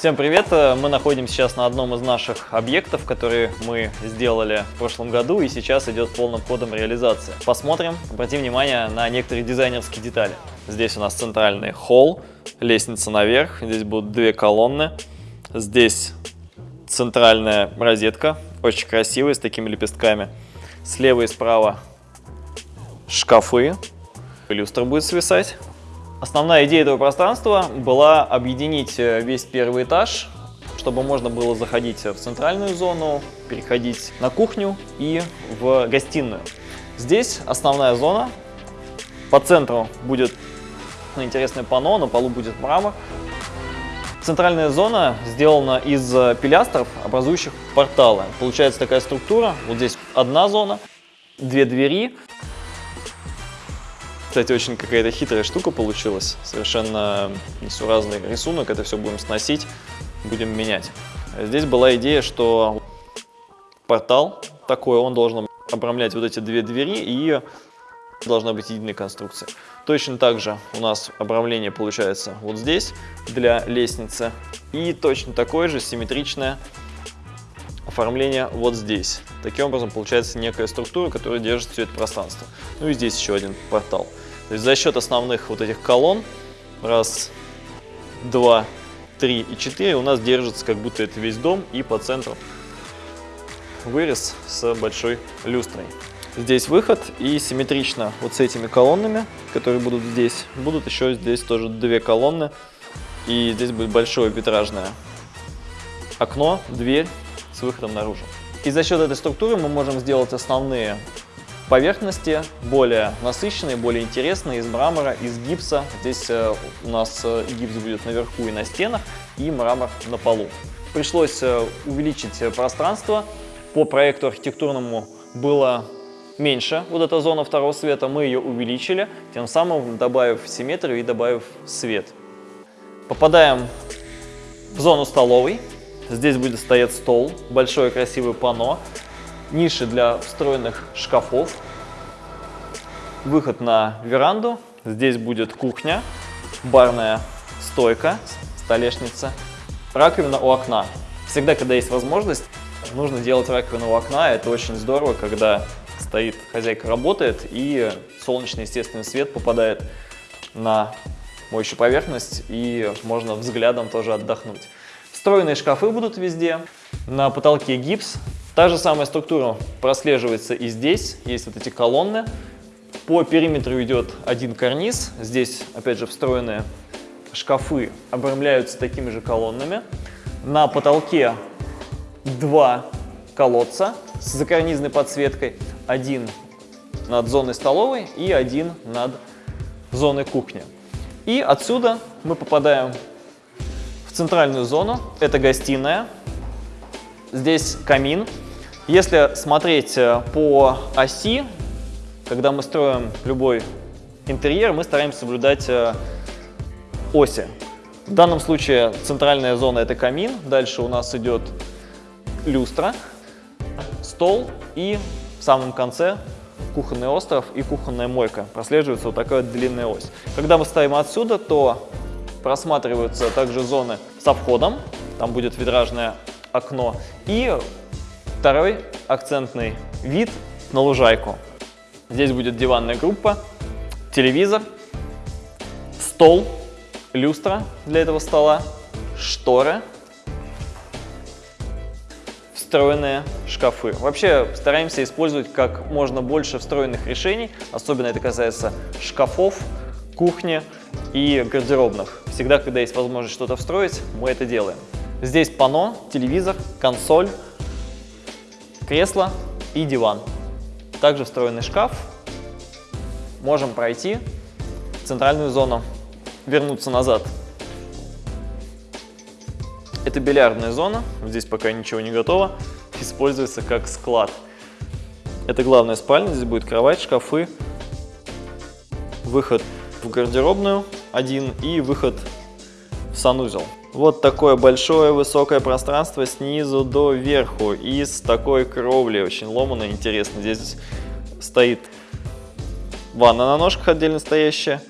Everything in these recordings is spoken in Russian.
Всем привет! Мы находимся сейчас на одном из наших объектов, которые мы сделали в прошлом году и сейчас идет полным ходом реализация. Посмотрим, обратим внимание на некоторые дизайнерские детали. Здесь у нас центральный холл, лестница наверх, здесь будут две колонны, здесь центральная розетка, очень красивая, с такими лепестками. Слева и справа шкафы, люстра будет свисать. Основная идея этого пространства была объединить э, весь первый этаж, чтобы можно было заходить в центральную зону, переходить на кухню и в гостиную. Здесь основная зона. По центру будет интересное панно, на полу будет мрамор. Центральная зона сделана из э, пилястров, образующих порталы. Получается такая структура. Вот здесь одна зона, две двери. Кстати, очень какая-то хитрая штука получилась. Совершенно несуразный рисунок. Это все будем сносить, будем менять. Здесь была идея, что портал такой, он должен обрамлять вот эти две двери и должна быть единая конструкция. Точно так же у нас обрамление получается вот здесь для лестницы. И точно такое же симметричное оформление вот здесь. Таким образом получается некая структура, которая держит все это пространство. Ну и здесь еще один портал. То есть за счет основных вот этих колонн, раз, два, три и четыре, у нас держится как будто это весь дом и по центру вырез с большой люстрой. Здесь выход и симметрично вот с этими колоннами, которые будут здесь, будут еще здесь тоже две колонны. И здесь будет большое витражное окно, дверь с выходом наружу. И за счет этой структуры мы можем сделать основные поверхности более насыщенные, более интересные, из мрамора, из гипса. Здесь э, у нас э, гипс будет наверху и на стенах, и мрамор на полу. Пришлось э, увеличить пространство. По проекту архитектурному было меньше вот эта зона второго света, мы ее увеличили, тем самым добавив симметрию и добавив свет. Попадаем в зону столовой. Здесь будет стоять стол, большое красивое панно, ниши для встроенных шкафов, выход на веранду. Здесь будет кухня, барная стойка, столешница, раковина у окна. Всегда, когда есть возможность, нужно делать раковину у окна. Это очень здорово, когда стоит, хозяйка работает, и солнечный естественный свет попадает на моющую поверхность, и можно взглядом тоже отдохнуть. Встроенные шкафы будут везде, на потолке гипс. Та же самая структура прослеживается и здесь, есть вот эти колонны. По периметру идет один карниз, здесь опять же встроенные шкафы обрамляются такими же колоннами. На потолке два колодца с закарнизной подсветкой один над зоной столовой и один над зоной кухни. И отсюда мы попадаем в центральную зону. Это гостиная. Здесь камин. Если смотреть э, по оси, когда мы строим любой интерьер, мы стараемся соблюдать э, оси. В данном случае центральная зона – это камин, дальше у нас идет люстра, стол и в самом конце кухонный остров и кухонная мойка. Прослеживается вот такая длинная ось. Когда мы ставим отсюда, то просматриваются также зоны со входом. Там будет витражное окно. И второй акцентный вид на лужайку. Здесь будет диванная группа, телевизор, стол, люстра для этого стола, шторы встроенные шкафы. Вообще стараемся использовать как можно больше встроенных решений, особенно это касается шкафов, кухни и гардеробных. Всегда, когда есть возможность что-то встроить, мы это делаем. Здесь панно, телевизор, консоль, кресло и диван. Также встроенный шкаф. Можем пройти центральную зону, вернуться назад это бильярдная зона, здесь пока ничего не готово, используется как склад. Это главная спальня, здесь будет кровать, шкафы, выход в гардеробную один и выход в санузел. Вот такое большое высокое пространство снизу до верху и с такой кровлей, очень ломано, интересно. Здесь стоит ванна на ножках отдельно стоящая,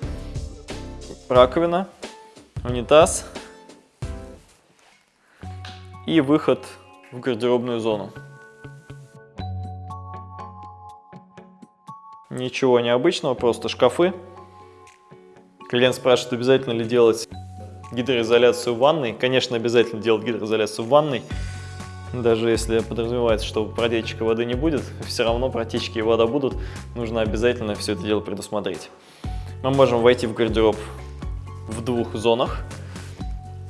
раковина, унитаз, и выход в гардеробную зону. Ничего необычного, просто шкафы. Клиент спрашивает, обязательно ли делать гидроизоляцию в ванной. Конечно, обязательно делать гидроизоляцию в ванной. Даже если подразумевается, что протечки воды не будет, все равно протечки и вода будут. Нужно обязательно все это дело предусмотреть. Мы можем войти в гардероб в двух зонах.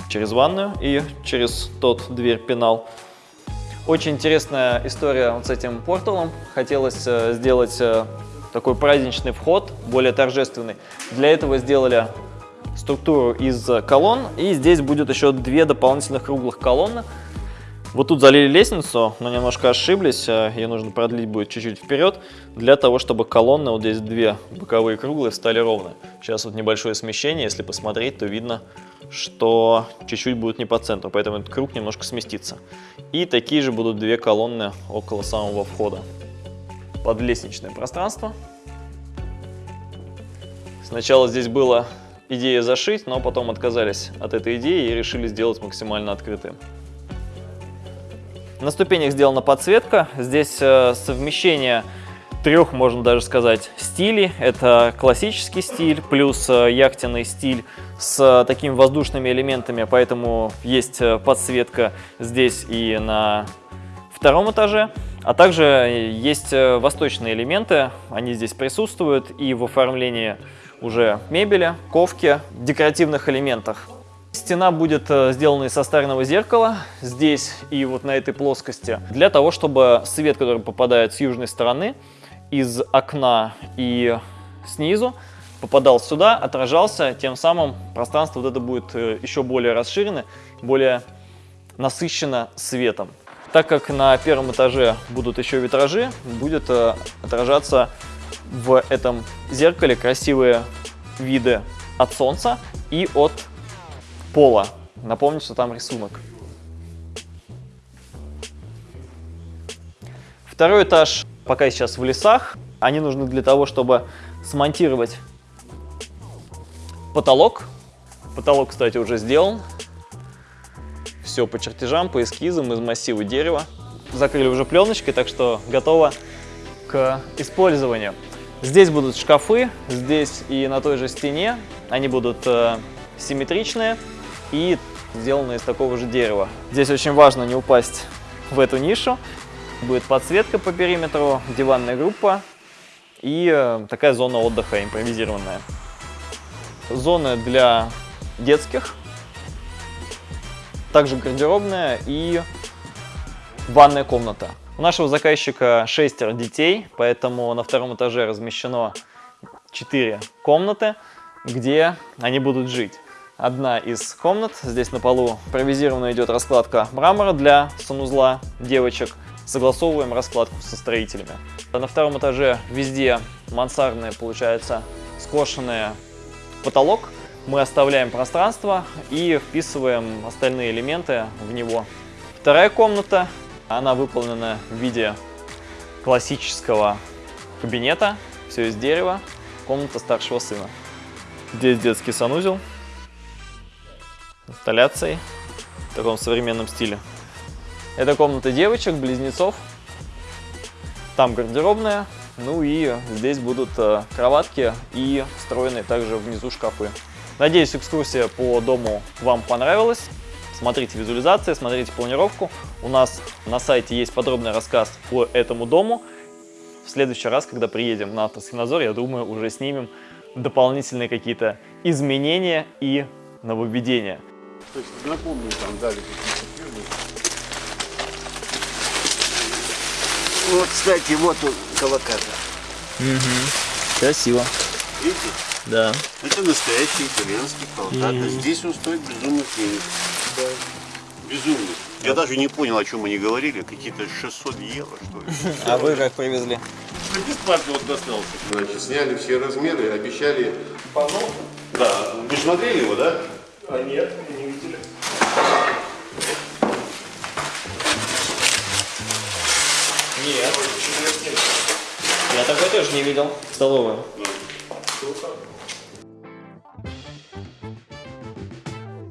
Через ванную и через тот дверь-пенал. Очень интересная история вот с этим порталом. Хотелось э, сделать э, такой праздничный вход, более торжественный. Для этого сделали структуру из колонн. И здесь будет еще две дополнительных круглых колонны. Вот тут залили лестницу, но немножко ошиблись. Э, Ее нужно продлить будет чуть-чуть вперед, для того, чтобы колонны, вот здесь две боковые круглые, стали ровно. Сейчас вот небольшое смещение, если посмотреть, то видно, что чуть-чуть будет не по центру, поэтому этот круг немножко сместится. И такие же будут две колонны около самого входа. Под лестничное пространство. Сначала здесь была идея зашить, но потом отказались от этой идеи и решили сделать максимально открытым. На ступенях сделана подсветка. Здесь э, совмещение трех, можно даже сказать, стилей. Это классический стиль плюс э, яхтенный стиль с такими воздушными элементами, поэтому есть э, подсветка здесь и на втором этаже. А также есть восточные элементы, они здесь присутствуют и в оформлении уже мебели, ковки, декоративных элементах. Стена будет э, сделана из состарного зеркала здесь и вот на этой плоскости, для того, чтобы свет, который попадает с южной стороны, из окна и снизу, попадал сюда, отражался, тем самым пространство вот это будет э, еще более расширено, более насыщено светом. Так как на первом этаже будут еще витражи, будет э, отражаться в этом зеркале красивые виды от солнца и от пола. Напомню, что там рисунок. Второй этаж пока сейчас в лесах. Они нужны для того, чтобы смонтировать потолок. Потолок, кстати, уже сделан. Все по чертежам, по эскизам из массива дерева. Закрыли уже пленочкой, так что готово к использованию. Здесь будут шкафы, здесь и на той же стене. Они будут э, симметричные и сделаны из такого же дерева. Здесь очень важно не упасть в эту нишу. Будет подсветка по периметру, диванная группа и э, такая зона отдыха импровизированная. Зоны для детских, также гардеробная и ванная комната. У нашего заказчика шестеро детей, поэтому на втором этаже размещено 4 комнаты, где они будут жить одна из комнат. Здесь на полу провизированно идет раскладка мрамора для санузла девочек. Согласовываем раскладку со строителями. На втором этаже везде мансардные, получается, скошенный потолок. Мы оставляем пространство и вписываем остальные элементы в него. Вторая комната, она выполнена в виде классического кабинета, все из дерева, комната старшего сына. Здесь детский санузел инсталляцией в таком современном стиле. Это комната девочек, близнецов. Там гардеробная. Ну и здесь будут э, кроватки и встроенные также внизу шкафы. Надеюсь, экскурсия по дому вам понравилась. Смотрите визуализации, смотрите планировку. У нас на сайте есть подробный рассказ по этому дому. В следующий раз, когда приедем на Автосхинозор, я думаю, уже снимем дополнительные какие-то изменения и нововведения. То есть напомню, там дали какие-то фирмы. Вот, кстати, вот он, колокатор. Угу. Красиво. Видите? Да. Это настоящий итальянский колокатор. Мгм. Здесь он стоит безумных денег. Безумных. Я даже не понял, о чем они говорили. Какие-то 600 евро, что ли. А вы как привезли? Бесплатно вот достался. Значит, сняли все размеры, обещали... Да. Вы смотрели его, да? А нет, не видели. Нет. Я такой тоже не видел. Столовую. Круто.